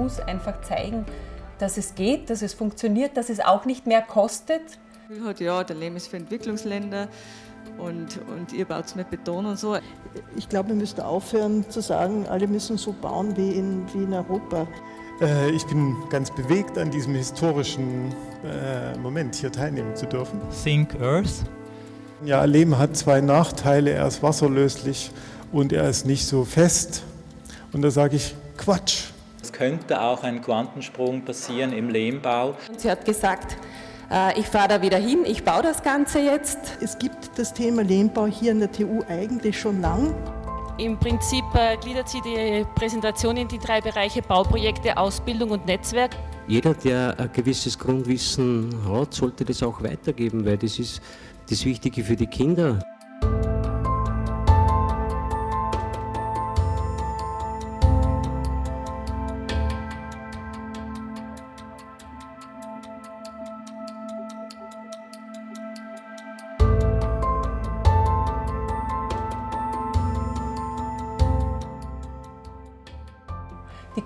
Muss einfach zeigen, dass es geht, dass es funktioniert, dass es auch nicht mehr kostet. Hat, ja, der Lehm ist für Entwicklungsländer und, und ihr baut es mit Beton und so. Ich glaube, wir müssen aufhören zu sagen, alle müssen so bauen wie in, wie in Europa. Äh, ich bin ganz bewegt, an diesem historischen äh, Moment hier teilnehmen zu dürfen. Think Earth. Ja, Lehm hat zwei Nachteile. Er ist wasserlöslich und er ist nicht so fest. Und da sage ich, Quatsch. Es könnte auch ein Quantensprung passieren im Lehmbau. Sie hat gesagt, äh, ich fahre da wieder hin, ich baue das Ganze jetzt. Es gibt das Thema Lehmbau hier in der TU eigentlich schon lang. Im Prinzip äh, gliedert sie die Präsentation in die drei Bereiche Bauprojekte, Ausbildung und Netzwerk. Jeder, der ein gewisses Grundwissen hat, sollte das auch weitergeben, weil das ist das Wichtige für die Kinder.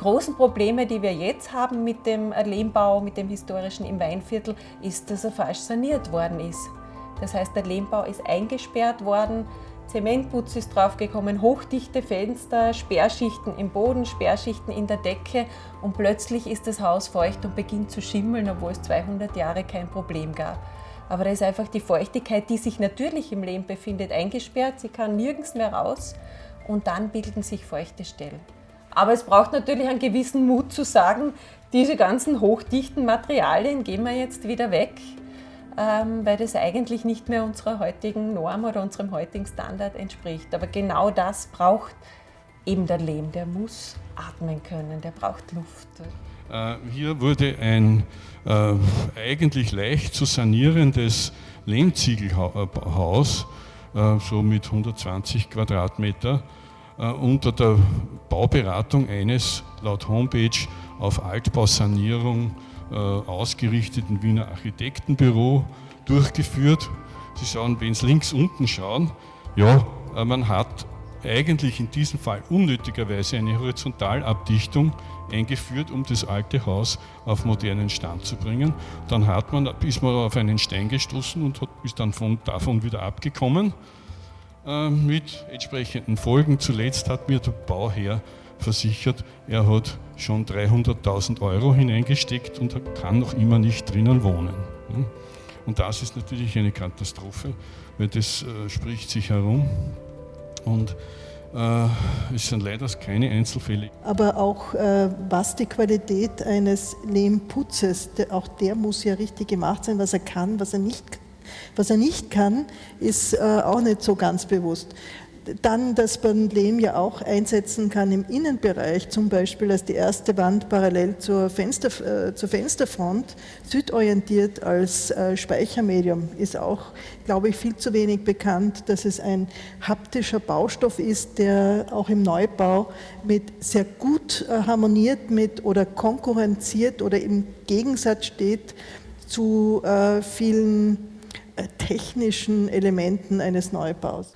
Großen Probleme, die wir jetzt haben mit dem Lehmbau, mit dem historischen im Weinviertel, ist, dass er falsch saniert worden ist. Das heißt, der Lehmbau ist eingesperrt worden, Zementputz ist draufgekommen, hochdichte Fenster, Sperrschichten im Boden, Sperrschichten in der Decke und plötzlich ist das Haus feucht und beginnt zu schimmeln, obwohl es 200 Jahre kein Problem gab. Aber da ist einfach die Feuchtigkeit, die sich natürlich im Lehm befindet, eingesperrt, sie kann nirgends mehr raus und dann bilden sich feuchte Stellen. Aber es braucht natürlich einen gewissen Mut zu sagen, diese ganzen hochdichten Materialien gehen wir jetzt wieder weg, ähm, weil das eigentlich nicht mehr unserer heutigen Norm oder unserem heutigen Standard entspricht. Aber genau das braucht eben der Lehm, der muss atmen können, der braucht Luft. Äh, hier wurde ein äh, eigentlich leicht zu sanierendes Lehmziegelhaus, äh, so mit 120 Quadratmeter, unter der Bauberatung eines laut Homepage auf Altbausanierung äh, ausgerichteten Wiener Architektenbüro durchgeführt. Sie schauen, wenn Sie links unten schauen, ja, äh, man hat eigentlich in diesem Fall unnötigerweise eine Horizontalabdichtung eingeführt, um das alte Haus auf modernen Stand zu bringen. Dann hat man, ist man auf einen Stein gestoßen und hat, ist dann von, davon wieder abgekommen. Äh, mit entsprechenden Folgen. Zuletzt hat mir der Bauherr versichert, er hat schon 300.000 Euro hineingesteckt und kann noch immer nicht drinnen wohnen. Und das ist natürlich eine Katastrophe, weil das äh, spricht sich herum und äh, es sind leider keine Einzelfälle. Aber auch äh, was die Qualität eines Lehmputzes, der, auch der muss ja richtig gemacht sein, was er kann, was er nicht kann was er nicht kann, ist äh, auch nicht so ganz bewusst. Dann, dass man Lehm ja auch einsetzen kann im Innenbereich, zum Beispiel als die erste Wand parallel zur, Fenster, äh, zur Fensterfront, südorientiert als äh, Speichermedium, ist auch, glaube ich, viel zu wenig bekannt, dass es ein haptischer Baustoff ist, der auch im Neubau mit sehr gut äh, harmoniert mit oder konkurrenziert oder im Gegensatz steht zu äh, vielen technischen Elementen eines Neubaus.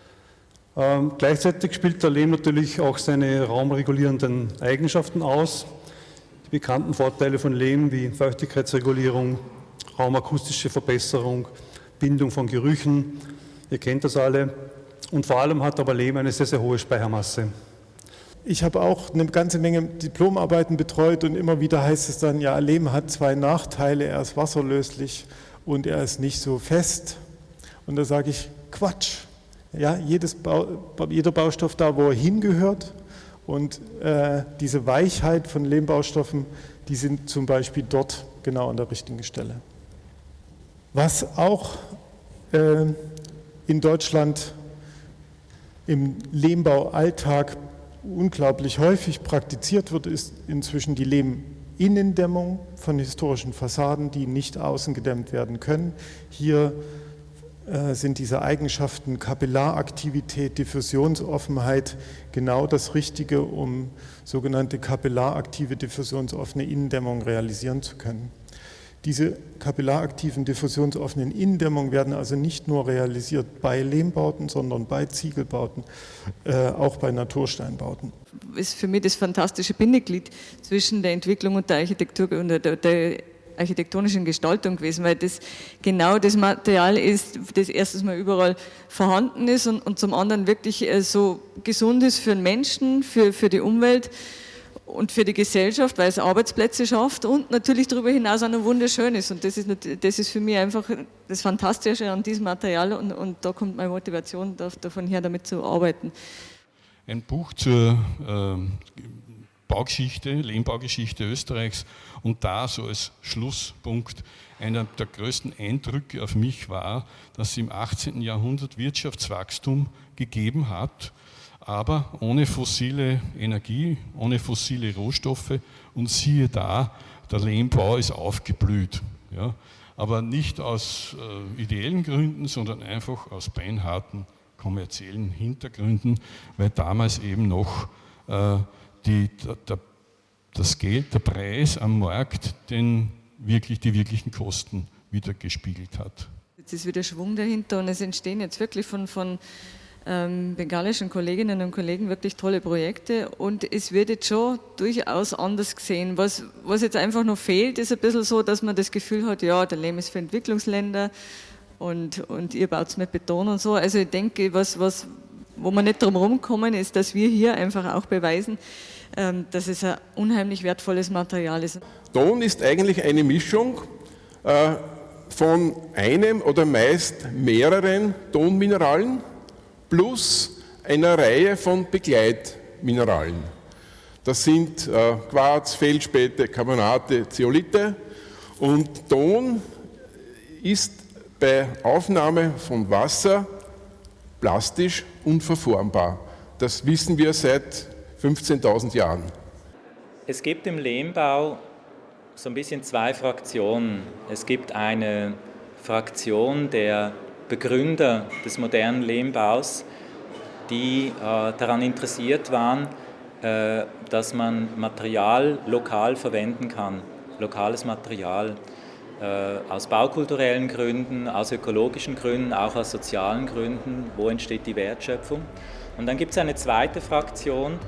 Ähm, gleichzeitig spielt der Lehm natürlich auch seine raumregulierenden Eigenschaften aus. Die bekannten Vorteile von Lehm wie Feuchtigkeitsregulierung, raumakustische Verbesserung, Bindung von Gerüchen, ihr kennt das alle. Und vor allem hat aber Lehm eine sehr, sehr hohe Speichermasse. Ich habe auch eine ganze Menge Diplomarbeiten betreut und immer wieder heißt es dann, ja, Lehm hat zwei Nachteile, er ist wasserlöslich und er ist nicht so fest. Und da sage ich, Quatsch. Ja, jedes Bau, jeder Baustoff da, wo er hingehört. Und äh, diese Weichheit von Lehmbaustoffen, die sind zum Beispiel dort genau an der richtigen Stelle. Was auch äh, in Deutschland im Lehmbaualltag unglaublich häufig praktiziert wird, ist inzwischen die Lehm Innendämmung von historischen Fassaden, die nicht außen gedämmt werden können. Hier äh, sind diese Eigenschaften Kapillaraktivität, Diffusionsoffenheit genau das Richtige, um sogenannte kapillaraktive, diffusionsoffene Innendämmung realisieren zu können. Diese kapillaraktiven diffusionsoffenen Innendämmungen werden also nicht nur realisiert bei Lehmbauten, sondern bei Ziegelbauten, äh, auch bei Natursteinbauten. Ist für mich das fantastische Bindeglied zwischen der Entwicklung und der Architektur und der, der architektonischen Gestaltung gewesen, weil das genau das Material ist, das erstens mal überall vorhanden ist und, und zum anderen wirklich äh, so gesund ist für den Menschen, für, für die Umwelt und für die Gesellschaft, weil es Arbeitsplätze schafft und natürlich darüber hinaus auch noch wunderschön ist. Und das ist, das ist für mich einfach das Fantastische an diesem Material und, und da kommt meine Motivation davon her, damit zu arbeiten. Ein Buch zur äh, Baugeschichte, Lehmbaugeschichte Österreichs und da so als Schlusspunkt einer der größten Eindrücke auf mich war, dass es im 18. Jahrhundert Wirtschaftswachstum gegeben hat, aber ohne fossile Energie, ohne fossile Rohstoffe und siehe da, der Lehmbau ist aufgeblüht. Ja? Aber nicht aus äh, ideellen Gründen, sondern einfach aus beinharten kommerziellen Hintergründen, weil damals eben noch äh, die, der, das Geld, der Preis am Markt den wirklich, die wirklichen Kosten wieder gespiegelt hat. Jetzt ist wieder Schwung dahinter und es entstehen jetzt wirklich von, von ähm, bengalischen Kolleginnen und Kollegen wirklich tolle Projekte und es wird jetzt schon durchaus anders gesehen. Was, was jetzt einfach noch fehlt, ist ein bisschen so, dass man das Gefühl hat, ja, der Lehm ist für Entwicklungsländer und, und ihr baut es mit Beton und so. Also ich denke, was, was, wo man nicht drum rumkommen, ist, dass wir hier einfach auch beweisen, ähm, dass es ein unheimlich wertvolles Material ist. Ton ist eigentlich eine Mischung äh, von einem oder meist mehreren Tonmineralen, plus einer Reihe von Begleitmineralen. Das sind äh, Quarz, Feldspäte, Carbonate, Zeolite und Ton ist bei Aufnahme von Wasser plastisch unverformbar. Das wissen wir seit 15.000 Jahren. Es gibt im Lehmbau so ein bisschen zwei Fraktionen. Es gibt eine Fraktion der Begründer des modernen Lehmbaus, die äh, daran interessiert waren, äh, dass man Material lokal verwenden kann, lokales Material äh, aus baukulturellen Gründen, aus ökologischen Gründen, auch aus sozialen Gründen, wo entsteht die Wertschöpfung. Und dann gibt es eine zweite Fraktion,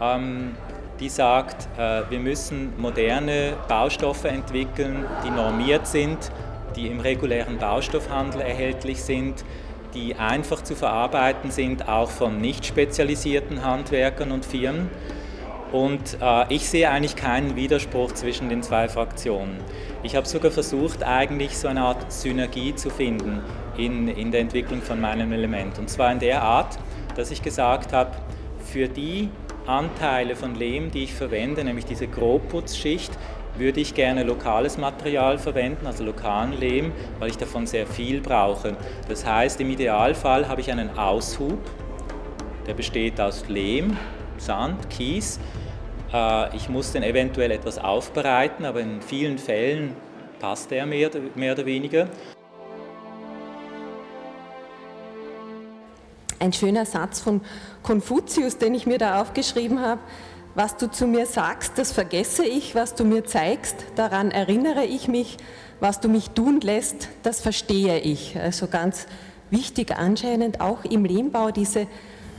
ähm, die sagt, wir müssen moderne Baustoffe entwickeln, die normiert sind, die im regulären Baustoffhandel erhältlich sind, die einfach zu verarbeiten sind, auch von nicht spezialisierten Handwerkern und Firmen. Und äh, ich sehe eigentlich keinen Widerspruch zwischen den zwei Fraktionen. Ich habe sogar versucht, eigentlich so eine Art Synergie zu finden in, in der Entwicklung von meinem Element. Und zwar in der Art, dass ich gesagt habe, für die Anteile von Lehm, die ich verwende, nämlich diese Grobputzschicht, würde ich gerne lokales Material verwenden, also lokalen Lehm, weil ich davon sehr viel brauche. Das heißt, im Idealfall habe ich einen Aushub, der besteht aus Lehm, Sand, Kies. Äh, ich muss den eventuell etwas aufbereiten, aber in vielen Fällen passt er mehr, mehr oder weniger. Ein schöner Satz von Konfuzius, den ich mir da aufgeschrieben habe. Was du zu mir sagst, das vergesse ich, was du mir zeigst, daran erinnere ich mich, was du mich tun lässt, das verstehe ich. Also ganz wichtig anscheinend auch im Lehmbau diese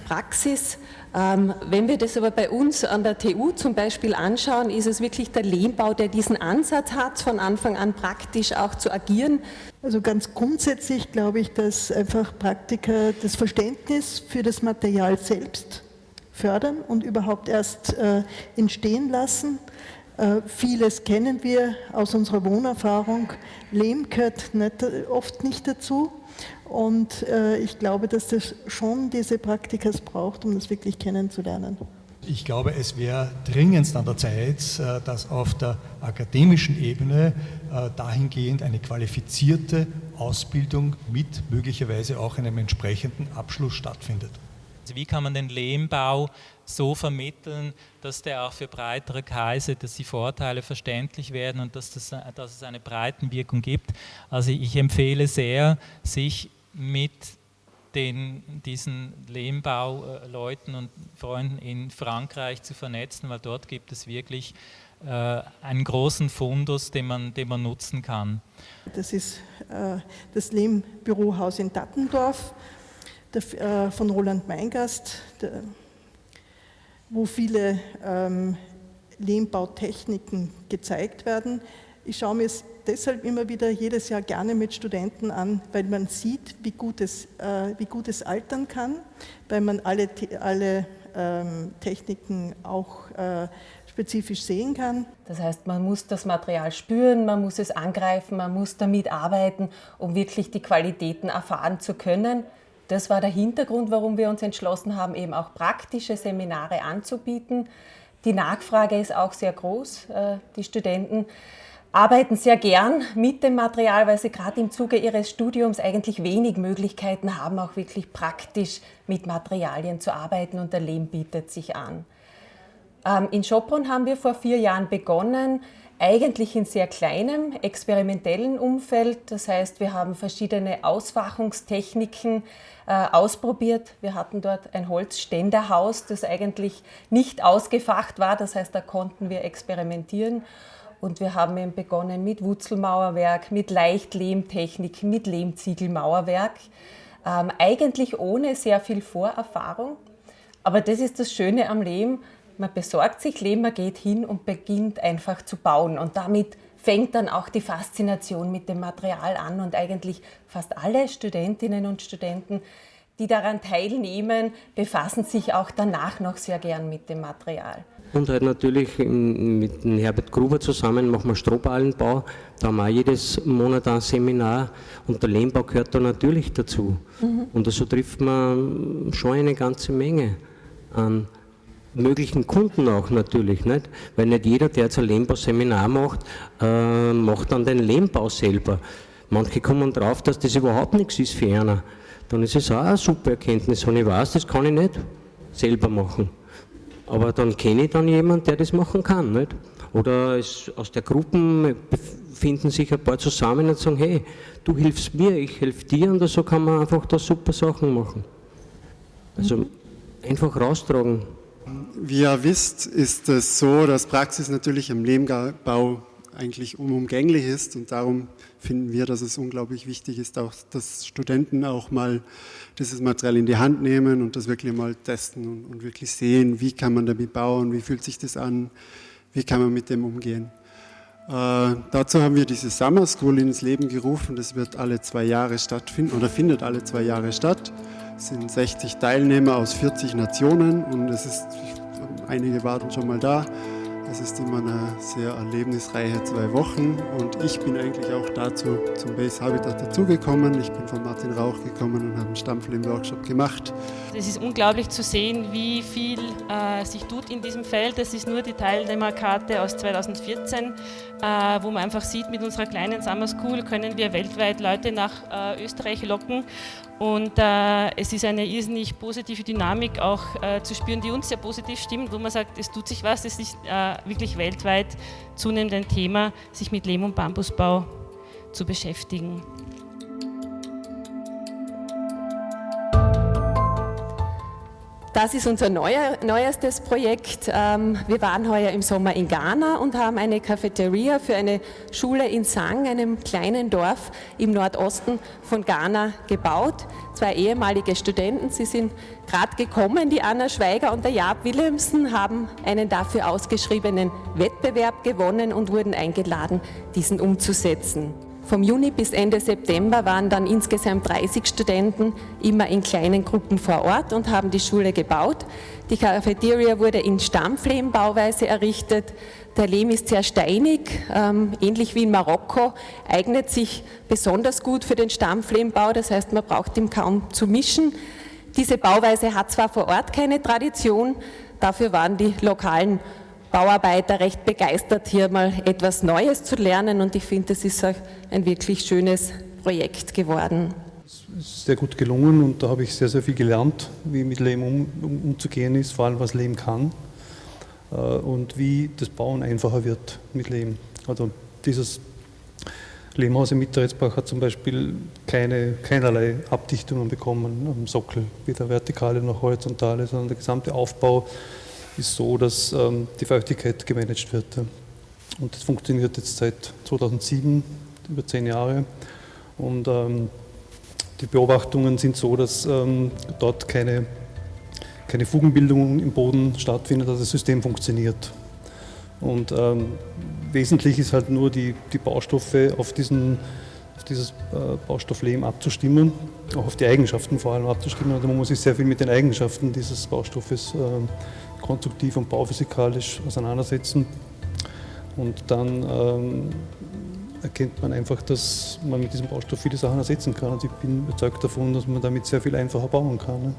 Praxis. Ähm, wenn wir das aber bei uns an der TU zum Beispiel anschauen, ist es wirklich der Lehmbau, der diesen Ansatz hat, von Anfang an praktisch auch zu agieren. Also ganz grundsätzlich glaube ich, dass einfach Praktiker das Verständnis für das Material selbst fördern und überhaupt erst äh, entstehen lassen. Äh, vieles kennen wir aus unserer Wohnerfahrung. Lehm gehört nicht, oft nicht dazu. Und äh, ich glaube, dass das schon diese Praktikas braucht, um das wirklich kennenzulernen. Ich glaube, es wäre dringendst an der Zeit, dass auf der akademischen Ebene dahingehend eine qualifizierte Ausbildung mit möglicherweise auch einem entsprechenden Abschluss stattfindet. Also wie kann man den Lehmbau so vermitteln, dass der auch für breitere Kreise, dass die Vorteile verständlich werden und dass, das, dass es eine Breitenwirkung gibt. Also ich empfehle sehr, sich mit den, diesen Lehmbauleuten und Freunden in Frankreich zu vernetzen, weil dort gibt es wirklich äh, einen großen Fundus, den man, den man nutzen kann. Das ist äh, das Lehmbürohaus in Dattendorf der, äh, von Roland Meingast, der, wo viele ähm, Lehmbautechniken gezeigt werden. Ich schaue mir es deshalb immer wieder jedes Jahr gerne mit Studenten an, weil man sieht, wie gut es, äh, wie gut es altern kann, weil man alle, alle ähm, Techniken auch äh, spezifisch sehen kann. Das heißt, man muss das Material spüren, man muss es angreifen, man muss damit arbeiten, um wirklich die Qualitäten erfahren zu können. Das war der Hintergrund, warum wir uns entschlossen haben, eben auch praktische Seminare anzubieten. Die Nachfrage ist auch sehr groß. Äh, die Studenten arbeiten sehr gern mit dem Material, weil sie gerade im Zuge ihres Studiums eigentlich wenig Möglichkeiten haben, auch wirklich praktisch mit Materialien zu arbeiten und der Lehm bietet sich an. Ähm, in Schopron haben wir vor vier Jahren begonnen, eigentlich in sehr kleinem, experimentellen Umfeld. Das heißt, wir haben verschiedene Ausfachungstechniken äh, ausprobiert. Wir hatten dort ein Holzständerhaus, das eigentlich nicht ausgefacht war. Das heißt, da konnten wir experimentieren. Und wir haben eben begonnen mit Wurzelmauerwerk, mit Leichtlehmtechnik, mit Lehmziegelmauerwerk. Ähm, eigentlich ohne sehr viel Vorerfahrung. Aber das ist das Schöne am Lehm. Man besorgt sich Lehm, man geht hin und beginnt einfach zu bauen. Und damit fängt dann auch die Faszination mit dem Material an. Und eigentlich fast alle Studentinnen und Studenten, die daran teilnehmen, befassen sich auch danach noch sehr gern mit dem Material. Und halt natürlich mit Herbert Gruber zusammen machen wir Strohballenbau. Da haben wir jedes Monat ein Seminar und der Lehmbau gehört da natürlich dazu. Mhm. Und so trifft man schon eine ganze Menge an möglichen Kunden auch natürlich, nicht? weil nicht jeder, der jetzt ein Lehmbauseminar macht, äh, macht dann den Lehmbau selber. Manche kommen drauf, dass das überhaupt nichts ist für einer. Dann ist es auch eine super Erkenntnis, wenn ich weiß, das kann ich nicht selber machen. Aber dann kenne ich dann jemanden, der das machen kann. Nicht? Oder es, aus der Gruppe finden sich ein paar zusammen und sagen, hey, du hilfst mir, ich helfe dir und so kann man einfach da super Sachen machen. Also einfach raustragen. Wie ihr wisst, ist es so, dass Praxis natürlich im Lehmbau eigentlich unumgänglich ist und darum finden wir, dass es unglaublich wichtig ist, auch, dass Studenten auch mal dieses Material in die Hand nehmen und das wirklich mal testen und, und wirklich sehen, wie kann man damit bauen, wie fühlt sich das an, wie kann man mit dem umgehen. Äh, dazu haben wir diese Summer School ins Leben gerufen, das wird alle zwei Jahre stattfinden oder findet alle zwei Jahre statt. Es sind 60 Teilnehmer aus 40 Nationen und es ist, einige warten schon mal da. Es ist immer eine sehr erlebnisreiche zwei Wochen und ich bin eigentlich auch dazu zum Base Habitat dazugekommen. Ich bin von Martin Rauch gekommen und habe einen Stammfilm-Workshop gemacht. Es ist unglaublich zu sehen, wie viel äh, sich tut in diesem Feld. Das ist nur die Teilnehmerkarte aus 2014, äh, wo man einfach sieht, mit unserer kleinen Summer School können wir weltweit Leute nach äh, Österreich locken und äh, es ist eine irrsinnig positive Dynamik auch äh, zu spüren, die uns sehr positiv stimmt, wo man sagt, es tut sich was, es ist äh, wirklich weltweit zunehmend ein Thema, sich mit Lehm- und Bambusbau zu beschäftigen. Das ist unser neuer, neuestes Projekt. Ähm, wir waren heuer im Sommer in Ghana und haben eine Cafeteria für eine Schule in Sang, einem kleinen Dorf im Nordosten von Ghana, gebaut. Zwei ehemalige Studenten, sie sind gerade gekommen, die Anna Schweiger und der Jaap Willemsen, haben einen dafür ausgeschriebenen Wettbewerb gewonnen und wurden eingeladen, diesen umzusetzen. Vom Juni bis Ende September waren dann insgesamt 30 Studenten immer in kleinen Gruppen vor Ort und haben die Schule gebaut. Die Cafeteria wurde in Stammlehmbauweise errichtet. Der Lehm ist sehr steinig, ähm, ähnlich wie in Marokko, eignet sich besonders gut für den Stammlehmbau, das heißt, man braucht ihn kaum zu mischen. Diese Bauweise hat zwar vor Ort keine Tradition, dafür waren die lokalen Bauarbeiter recht begeistert, hier mal etwas Neues zu lernen und ich finde, es ist ein wirklich schönes Projekt geworden. Es ist sehr gut gelungen und da habe ich sehr, sehr viel gelernt, wie mit Lehm um, um, umzugehen ist, vor allem was Lehm kann äh, und wie das Bauen einfacher wird mit Lehm. Also dieses Lehmhaus im Mitteretsbach hat zum Beispiel keine, keinerlei Abdichtungen bekommen am Sockel, weder vertikale noch horizontale, sondern der gesamte Aufbau ist so, dass ähm, die Feuchtigkeit gemanagt wird. Und das funktioniert jetzt seit 2007, über zehn Jahre. Und ähm, die Beobachtungen sind so, dass ähm, dort keine, keine Fugenbildung im Boden stattfindet, dass das System funktioniert. Und ähm, wesentlich ist halt nur die, die Baustoffe auf, diesen, auf dieses äh, Baustoff Lehm abzustimmen, auch auf die Eigenschaften vor allem abzustimmen. Also man muss sich sehr viel mit den Eigenschaften dieses Baustoffes äh, konstruktiv und bauphysikalisch auseinandersetzen. Und dann ähm, erkennt man einfach, dass man mit diesem Baustoff viele Sachen ersetzen kann. Und ich bin überzeugt davon, dass man damit sehr viel einfacher bauen kann. Ne?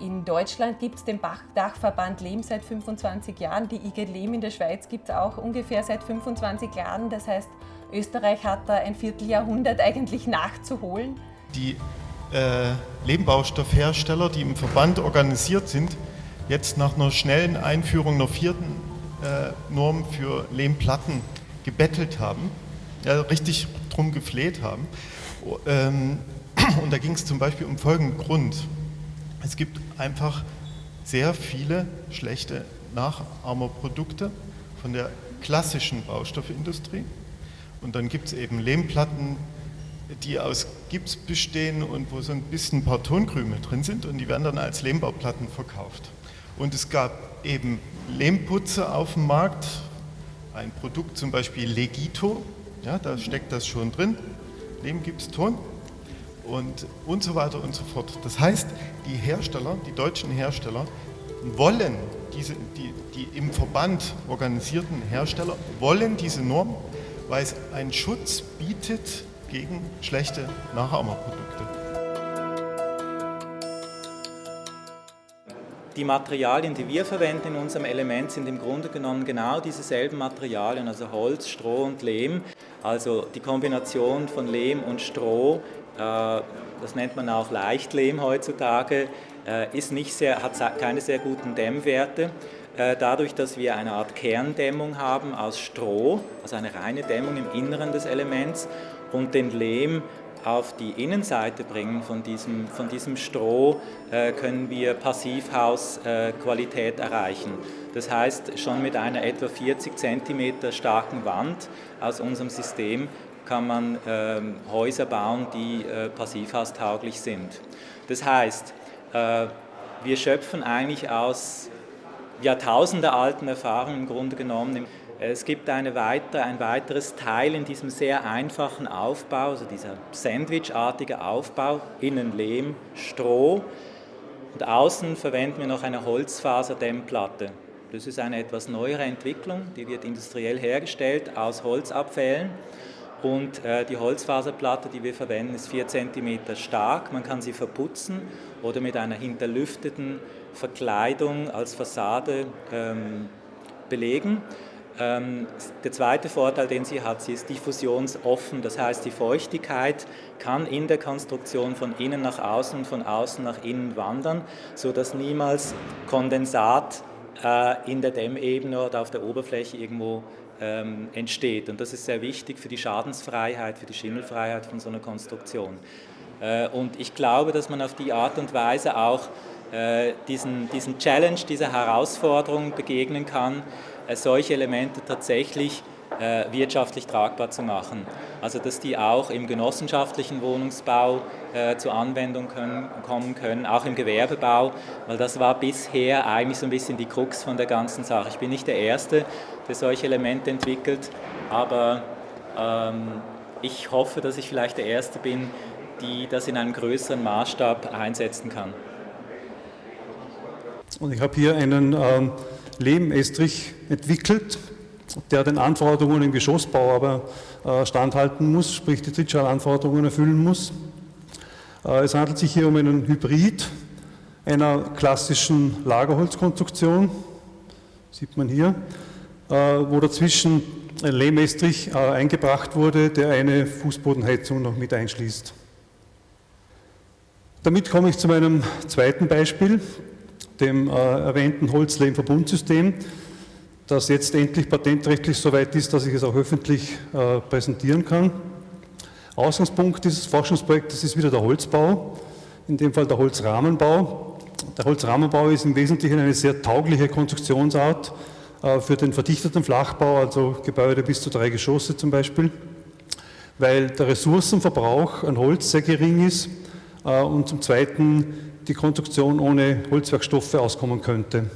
In Deutschland gibt es den Dachverband Lehm seit 25 Jahren. Die IG Lehm in der Schweiz gibt es auch ungefähr seit 25 Jahren. Das heißt, Österreich hat da ein Vierteljahrhundert eigentlich nachzuholen. Die äh, Lehmbaustoffhersteller, die im Verband organisiert sind, jetzt nach einer schnellen Einführung einer vierten äh, Norm für Lehmplatten gebettelt haben, ja, richtig drum gefleht haben. Ähm, und da ging es zum Beispiel um folgenden Grund. Es gibt einfach sehr viele schlechte Nachahmerprodukte von der klassischen Baustoffindustrie. Und dann gibt es eben Lehmplatten, die aus Gips bestehen und wo so ein bisschen ein paar Tonkrümel drin sind und die werden dann als Lehmbauplatten verkauft. Und es gab eben Lehmputze auf dem Markt, ein Produkt zum Beispiel Legito, ja, da steckt das schon drin, Lehmgipston und, und so weiter und so fort. Das heißt, die Hersteller, die deutschen Hersteller, wollen diese, die, die im Verband organisierten Hersteller wollen diese Norm, weil es einen Schutz bietet gegen schlechte Nachahmerprodukte. Die Materialien, die wir verwenden in unserem Element, sind im Grunde genommen genau dieselben Materialien, also Holz, Stroh und Lehm. Also die Kombination von Lehm und Stroh, äh, das nennt man auch Leichtlehm heutzutage, äh, ist nicht sehr, hat keine sehr guten Dämmwerte. Äh, dadurch, dass wir eine Art Kerndämmung haben aus Stroh, also eine reine Dämmung im Inneren des Elements und den Lehm auf die Innenseite bringen von diesem, von diesem Stroh, äh, können wir Passivhausqualität äh, erreichen. Das heißt, schon mit einer etwa 40 cm starken Wand aus unserem System kann man äh, Häuser bauen, die äh, passivhaustauglich sind. Das heißt, äh, wir schöpfen eigentlich aus jahrtausendealten Erfahrungen im Grunde genommen es gibt eine weitere, ein weiteres Teil in diesem sehr einfachen Aufbau, also dieser sandwichartige Aufbau, innen Lehm, Stroh und außen verwenden wir noch eine Holzfaserdämmplatte. Das ist eine etwas neuere Entwicklung, die wird industriell hergestellt aus Holzabfällen. Und äh, die Holzfaserplatte, die wir verwenden, ist 4 cm stark. Man kann sie verputzen oder mit einer hinterlüfteten Verkleidung als Fassade ähm, belegen. Ähm, der zweite Vorteil, den sie hat, sie ist diffusionsoffen, das heißt, die Feuchtigkeit kann in der Konstruktion von innen nach außen und von außen nach innen wandern, sodass niemals Kondensat äh, in der Dämmebene oder auf der Oberfläche irgendwo ähm, entsteht. Und das ist sehr wichtig für die Schadensfreiheit, für die Schimmelfreiheit von so einer Konstruktion. Äh, und ich glaube, dass man auf die Art und Weise auch äh, diesen, diesen Challenge, dieser Herausforderung begegnen kann, solche Elemente tatsächlich äh, wirtschaftlich tragbar zu machen. Also dass die auch im genossenschaftlichen Wohnungsbau äh, zur Anwendung können, kommen können, auch im Gewerbebau, weil das war bisher eigentlich so ein bisschen die Krux von der ganzen Sache. Ich bin nicht der Erste, der solche Elemente entwickelt, aber ähm, ich hoffe, dass ich vielleicht der Erste bin, die das in einem größeren Maßstab einsetzen kann. Und ich habe hier einen ähm Lehmestrich entwickelt, der den Anforderungen im Geschossbau aber äh, standhalten muss, sprich die Trittschalanforderungen erfüllen muss. Äh, es handelt sich hier um einen Hybrid einer klassischen Lagerholzkonstruktion, sieht man hier, äh, wo dazwischen ein Lehmestrich eingebracht wurde, der eine Fußbodenheizung noch mit einschließt. Damit komme ich zu meinem zweiten Beispiel dem äh, erwähnten Holzlehm-Verbundsystem, das jetzt endlich patentrechtlich so weit ist, dass ich es auch öffentlich äh, präsentieren kann. Ausgangspunkt dieses Forschungsprojektes ist wieder der Holzbau, in dem Fall der Holzrahmenbau. Der Holzrahmenbau ist im Wesentlichen eine sehr taugliche Konstruktionsart äh, für den verdichteten Flachbau, also Gebäude bis zu drei Geschosse zum Beispiel, weil der Ressourcenverbrauch an Holz sehr gering ist und zum Zweiten die Konstruktion ohne Holzwerkstoffe auskommen könnte.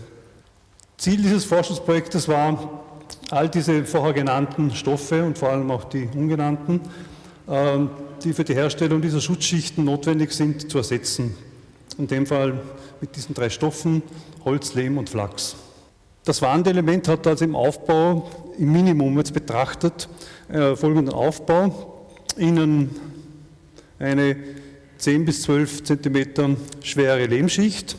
Ziel dieses Forschungsprojektes war, all diese vorher genannten Stoffe und vor allem auch die ungenannten, ähm, die für die Herstellung dieser Schutzschichten notwendig sind, zu ersetzen. In dem Fall mit diesen drei Stoffen, Holz, Lehm und Flachs. Das Wandelement hat also im Aufbau, im Minimum jetzt betrachtet, äh, folgenden Aufbau. Innen eine 10 bis 12 Zentimeter schwere Lehmschicht,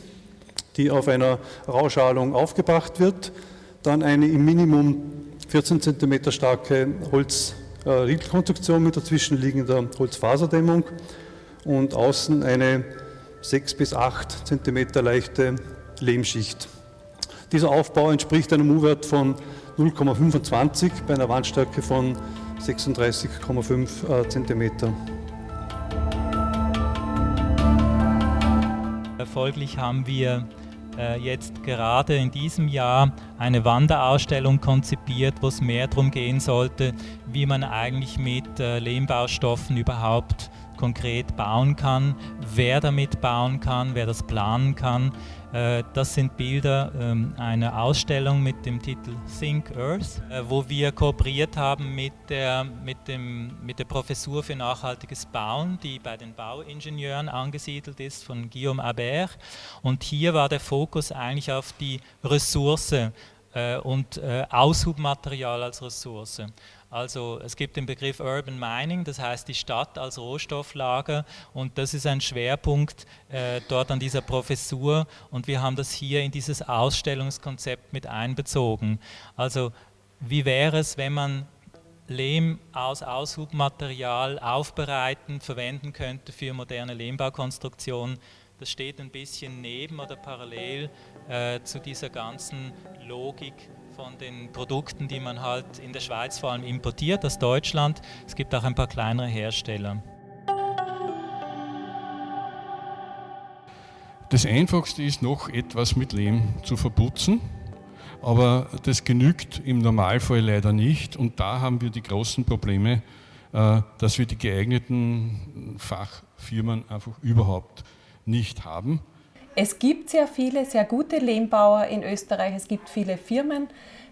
die auf einer Rauschalung aufgebracht wird. Dann eine im Minimum 14 Zentimeter starke Holzriegelkonstruktion mit dazwischenliegender Holzfaserdämmung und außen eine 6 bis 8 Zentimeter leichte Lehmschicht. Dieser Aufbau entspricht einem U-Wert von 0,25 bei einer Wandstärke von 36,5 Zentimeter. Folglich haben wir äh, jetzt gerade in diesem Jahr eine Wanderausstellung konzipiert, wo es mehr darum gehen sollte, wie man eigentlich mit äh, Lehmbaustoffen überhaupt konkret bauen kann, wer damit bauen kann, wer das planen kann. Äh, das sind Bilder ähm, einer Ausstellung mit dem Titel Think Earth, äh, wo wir kooperiert haben mit der, mit, dem, mit der Professur für nachhaltiges Bauen, die bei den Bauingenieuren angesiedelt ist, von Guillaume Habert. Und hier war der Fokus eigentlich auf die Ressource äh, und Aushubmaterial als Ressource. Also es gibt den Begriff Urban Mining, das heißt die Stadt als Rohstofflager und das ist ein Schwerpunkt äh, dort an dieser Professur und wir haben das hier in dieses Ausstellungskonzept mit einbezogen. Also wie wäre es, wenn man Lehm aus Aushubmaterial aufbereiten, verwenden könnte für moderne Lehmbaukonstruktionen. Das steht ein bisschen neben oder parallel äh, zu dieser ganzen Logik von den Produkten, die man halt in der Schweiz vor allem importiert aus Deutschland. Es gibt auch ein paar kleinere Hersteller. Das Einfachste ist noch etwas mit Lehm zu verputzen, aber das genügt im Normalfall leider nicht und da haben wir die großen Probleme, äh, dass wir die geeigneten Fachfirmen einfach überhaupt nicht haben. Es gibt sehr viele, sehr gute Lehmbauer in Österreich. Es gibt viele Firmen,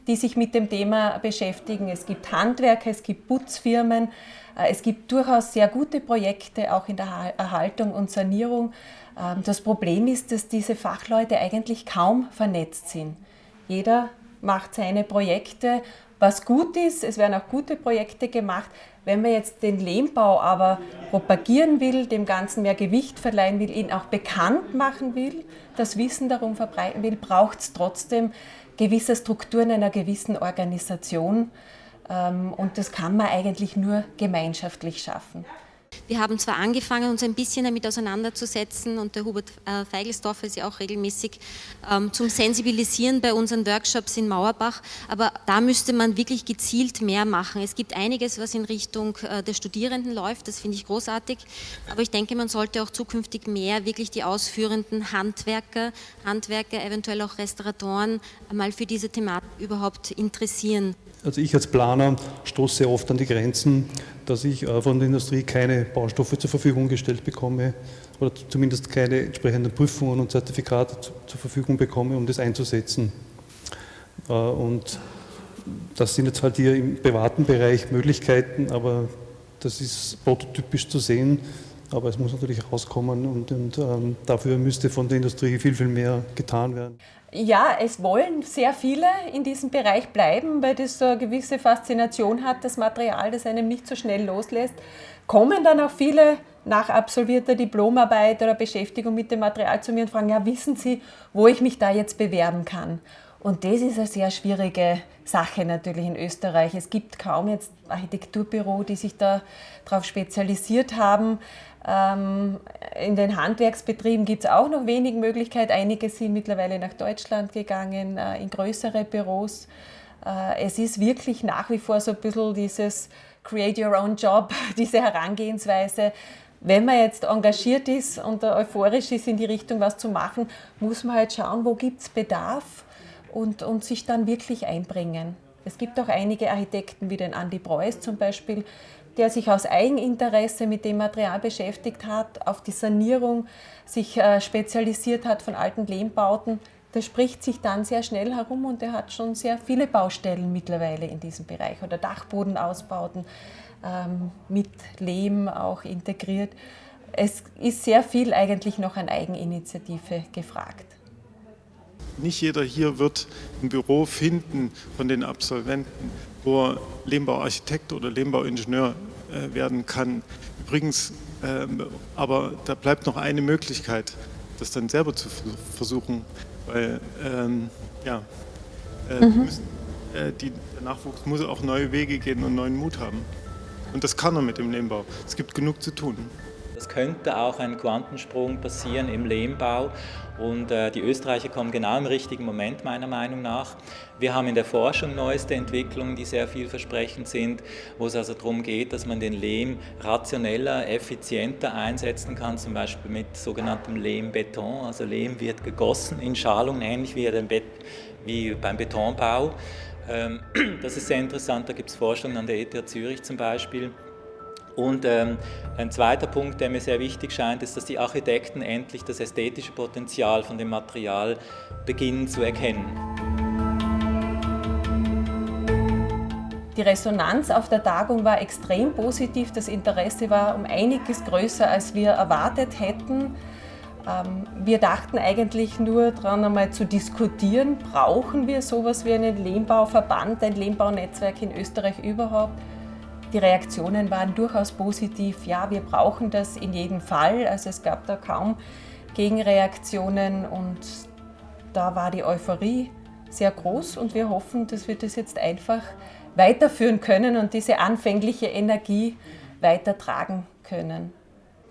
die sich mit dem Thema beschäftigen. Es gibt Handwerker, es gibt Putzfirmen. Äh, es gibt durchaus sehr gute Projekte auch in der Erhaltung und Sanierung. Ähm, das Problem ist, dass diese Fachleute eigentlich kaum vernetzt sind. Jeder macht seine Projekte, was gut ist. Es werden auch gute Projekte gemacht. Wenn man jetzt den Lehmbau aber propagieren will, dem Ganzen mehr Gewicht verleihen will, ihn auch bekannt machen will, das Wissen darum verbreiten will, braucht es trotzdem gewisse Strukturen einer gewissen Organisation. Ähm, und das kann man eigentlich nur gemeinschaftlich schaffen. Wir haben zwar angefangen, uns ein bisschen damit auseinanderzusetzen und der Hubert äh, Feigelsdorfer ist ja auch regelmäßig ähm, zum Sensibilisieren bei unseren Workshops in Mauerbach, aber da müsste man wirklich gezielt mehr machen. Es gibt einiges, was in Richtung äh, der Studierenden läuft, das finde ich großartig, aber ich denke, man sollte auch zukünftig mehr wirklich die ausführenden Handwerker, Handwerker, eventuell auch Restauratoren mal für diese Thematik überhaupt interessieren. Also ich als Planer stoße oft an die Grenzen, dass ich äh, von der Industrie keine Baustoffe zur Verfügung gestellt bekomme oder zumindest keine entsprechenden Prüfungen und Zertifikate zur Verfügung bekomme, um das einzusetzen. Äh, und das sind jetzt halt hier im privaten Bereich Möglichkeiten, aber das ist prototypisch zu sehen, aber es muss natürlich rauskommen und, und ähm, dafür müsste von der Industrie viel, viel mehr getan werden. Ja, es wollen sehr viele in diesem Bereich bleiben, weil das so eine gewisse Faszination hat, das Material, das einem nicht so schnell loslässt. Kommen dann auch viele nach absolvierter Diplomarbeit oder Beschäftigung mit dem Material zu mir und fragen, ja, wissen Sie, wo ich mich da jetzt bewerben kann? Und das ist eine sehr schwierige Sache natürlich in Österreich. Es gibt kaum jetzt Architekturbüro, die sich da darauf spezialisiert haben. Ähm, in den Handwerksbetrieben gibt es auch noch wenig Möglichkeiten. Einige sind mittlerweile nach Deutschland gegangen, äh, in größere Büros. Äh, es ist wirklich nach wie vor so ein bisschen dieses Create Your Own Job, diese Herangehensweise. wenn man jetzt engagiert ist und euphorisch ist in die Richtung, was zu machen, muss man halt schauen, wo gibt es Bedarf und, und sich dann wirklich einbringen. Es gibt auch einige Architekten, wie den Andy Preuß zum Beispiel, der sich aus Eigeninteresse mit dem Material beschäftigt hat, auf die Sanierung sich äh, spezialisiert hat von alten Lehmbauten. Das spricht sich dann sehr schnell herum und er hat schon sehr viele Baustellen mittlerweile in diesem Bereich oder Dachbodenausbauten ähm, mit Lehm auch integriert. Es ist sehr viel eigentlich noch an Eigeninitiative gefragt. Nicht jeder hier wird ein Büro finden von den Absolventen, wo er Lehmbauarchitekt oder Lehmbauingenieur äh, werden kann. Übrigens, ähm, aber da bleibt noch eine Möglichkeit, das dann selber zu versuchen, weil ähm, ja, äh, mhm. müssen, äh, die, der Nachwuchs muss auch neue Wege gehen und neuen Mut haben. Und das kann er mit dem Lehmbau. Es gibt genug zu tun. Es könnte auch ein Quantensprung passieren im Lehmbau und äh, die Österreicher kommen genau im richtigen Moment meiner Meinung nach. Wir haben in der Forschung neueste Entwicklungen, die sehr vielversprechend sind, wo es also darum geht, dass man den Lehm rationeller, effizienter einsetzen kann, zum Beispiel mit sogenanntem Lehmbeton. Also Lehm wird gegossen in Schalungen, ähnlich wie, wie beim Betonbau. Ähm, das ist sehr interessant, da gibt es Forschungen an der ETH Zürich zum Beispiel. Und ähm, ein zweiter Punkt, der mir sehr wichtig scheint, ist, dass die Architekten endlich das ästhetische Potenzial von dem Material beginnen zu erkennen. Die Resonanz auf der Tagung war extrem positiv. Das Interesse war um einiges größer, als wir erwartet hätten. Ähm, wir dachten eigentlich nur daran, einmal zu diskutieren, brauchen wir sowas wie einen Lehmbauverband, ein Lehmbaunetzwerk in Österreich überhaupt? Die Reaktionen waren durchaus positiv. Ja, wir brauchen das in jedem Fall. Also es gab da kaum Gegenreaktionen und da war die Euphorie sehr groß und wir hoffen, dass wir das jetzt einfach weiterführen können und diese anfängliche Energie weitertragen können.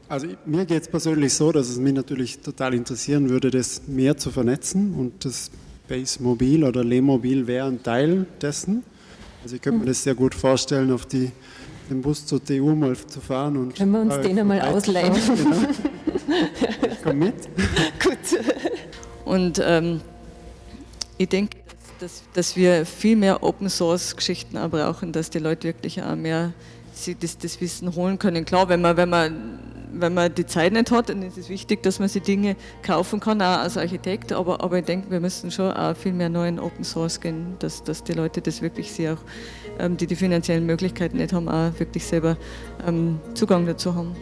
Also mir geht es persönlich so, dass es mich natürlich total interessieren würde, das mehr zu vernetzen und das Base Mobil oder Lehmobil wäre ein Teil dessen. Also ich könnte mir das sehr gut vorstellen, auf die, den Bus zur TU mal zu fahren. Und Können wir uns den einmal ausleihen? Genau. Ich komme mit. Gut. Und ähm, ich denke, dass, dass wir viel mehr Open-Source-Geschichten brauchen, dass die Leute wirklich auch mehr das, das Wissen holen können. Klar, wenn man, wenn man wenn man die Zeit nicht hat, dann ist es wichtig, dass man sich Dinge kaufen kann, auch als Architekt. Aber, aber ich denke, wir müssen schon auch viel mehr neuen Open Source gehen, dass, dass die Leute das wirklich sehr auch, ähm, die die finanziellen Möglichkeiten nicht haben, auch wirklich selber ähm, Zugang dazu haben.